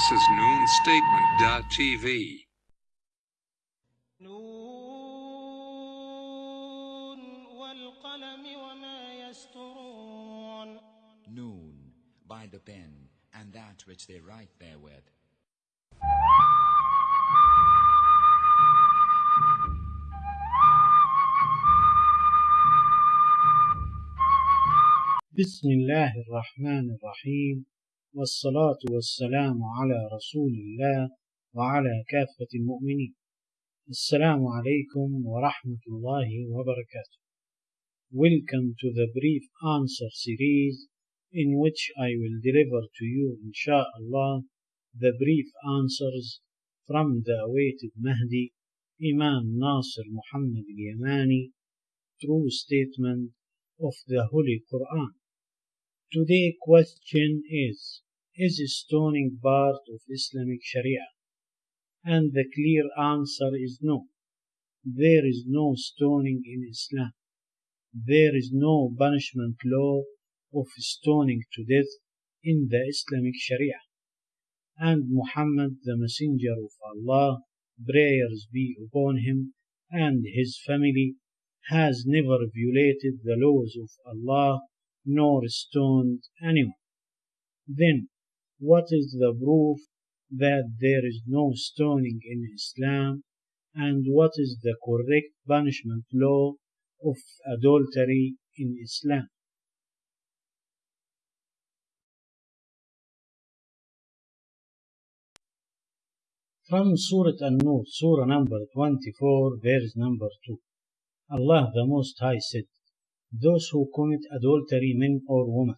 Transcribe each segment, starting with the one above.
This is noonstatement.tv. نون والقلم وما يسطرون Noon, by the pen, and that which they write therewith. بسم الله الرحمن الرحيم والصلاة والسلام على رسول الله وعلى كافة المؤمنين السلام عليكم ورحمة الله وبركاته Welcome to the brief answer series in which I will deliver to you inshallah the brief answers from the awaited Mahdi Imam Nasir Muhammad al-Yamani true statement of the Holy Quran Today question is Is stoning part of Islamic Sharia? And the clear answer is no. There is no stoning in Islam. There is no punishment law of stoning to death in the Islamic Sharia. And Muhammad, the Messenger of Allah, prayers be upon him and his family, has never violated the laws of Allah nor stoned anyone. Then, what is the proof that there is no stoning in Islam? And what is the correct punishment law of adultery in Islam? From Surah An-Nur, Surah number 24, verse number 2. Allah the Most High said, Those who commit adultery, men or women,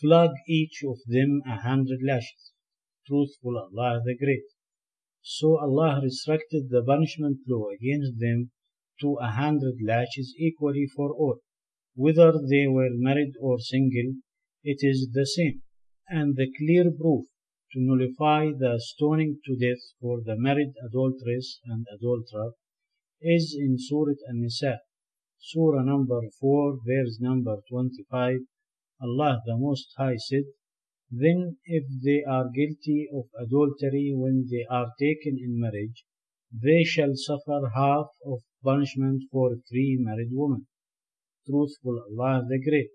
flog each of them a hundred lashes. Truthful Allah the Great. So Allah restricted the punishment law against them to a hundred lashes equally for all. Whether they were married or single, it is the same. And the clear proof to nullify the stoning to death for the married adulteress and adulterer is in Surah An-Nisa, Surah number 4, verse number 25. Allah the Most High said, Then if they are guilty of adultery when they are taken in marriage, they shall suffer half of punishment for three married women. Truthful Allah the Great.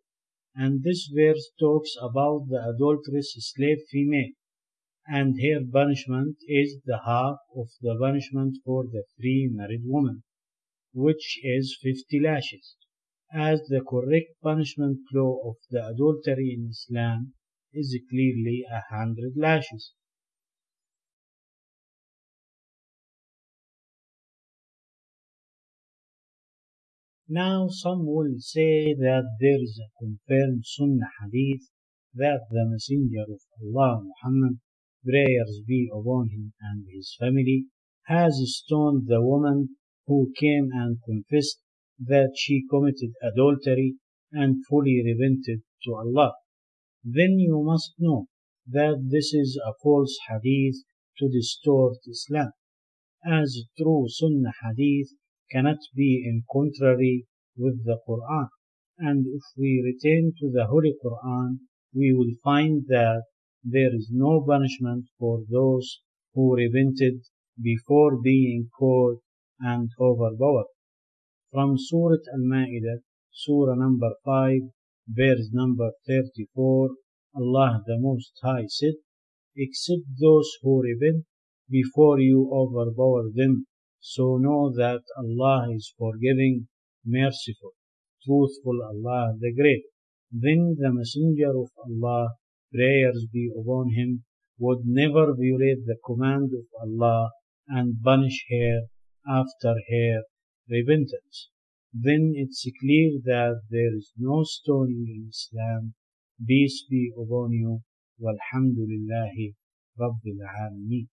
And this verse talks about the adulterous slave female, and her punishment is the half of the punishment for the free married woman, which is fifty lashes, as the correct punishment law of the adultery in Islam is clearly a hundred lashes. Now some will say that there is a confirmed Sunnah hadith that the Messenger of Allah Muhammad, prayers be upon him and his family, has stoned the woman who came and confessed that she committed adultery and fully repented to Allah. Then you must know that this is a false hadith to distort Islam, as true Sunnah hadith cannot be in contrary with the Quran. And if we return to the Holy Quran, we will find that there is no punishment for those who repented before being caught and overpowered. From Surah Al-Ma'idah, Surah number 5, verse number 34, Allah the Most High said, Except those who repent before you overpower them, so know that Allah is forgiving, merciful, truthful Allah the Great. Then the Messenger of Allah, prayers be upon him, would never violate the command of Allah and punish her after her repentance. Then it's clear that there is no stoning in Islam. Peace be upon you. Walhamdulillahi Rabbil Alameen.